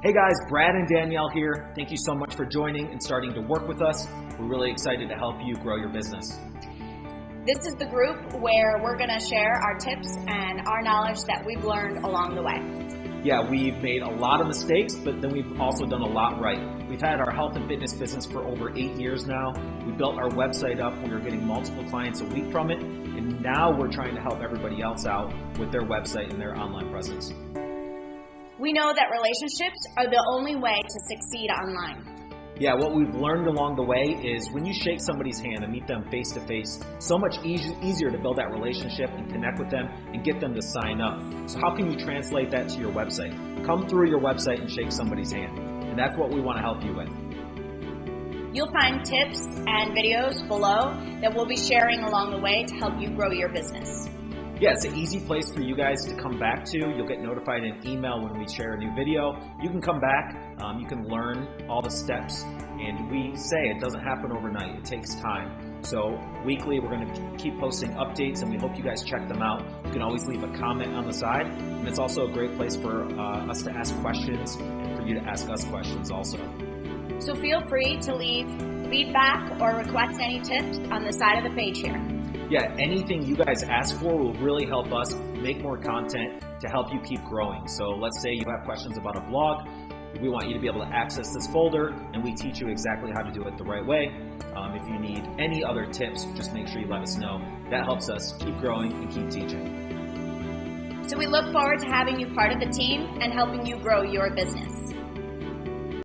Hey guys, Brad and Danielle here. Thank you so much for joining and starting to work with us. We're really excited to help you grow your business. This is the group where we're going to share our tips and our knowledge that we've learned along the way. Yeah, we've made a lot of mistakes, but then we've also done a lot right. We've had our health and fitness business for over eight years now. We built our website up. We are getting multiple clients a week from it. And now we're trying to help everybody else out with their website and their online presence. We know that relationships are the only way to succeed online. Yeah, what we've learned along the way is when you shake somebody's hand and meet them face to face, so much easy, easier to build that relationship and connect with them and get them to sign up. So how can you translate that to your website? Come through your website and shake somebody's hand. And that's what we want to help you with. You'll find tips and videos below that we'll be sharing along the way to help you grow your business yeah, it's an easy place for you guys to come back to. You'll get notified in email when we share a new video. You can come back, um, you can learn all the steps, and we say it doesn't happen overnight. It takes time. So weekly, we're going to keep posting updates, and we hope you guys check them out. You can always leave a comment on the side, and it's also a great place for uh, us to ask questions and for you to ask us questions also. So feel free to leave feedback or request any tips on the side of the page here yeah, anything you guys ask for will really help us make more content to help you keep growing. So let's say you have questions about a blog. We want you to be able to access this folder and we teach you exactly how to do it the right way. Um, if you need any other tips, just make sure you let us know. That helps us keep growing and keep teaching. So we look forward to having you part of the team and helping you grow your business.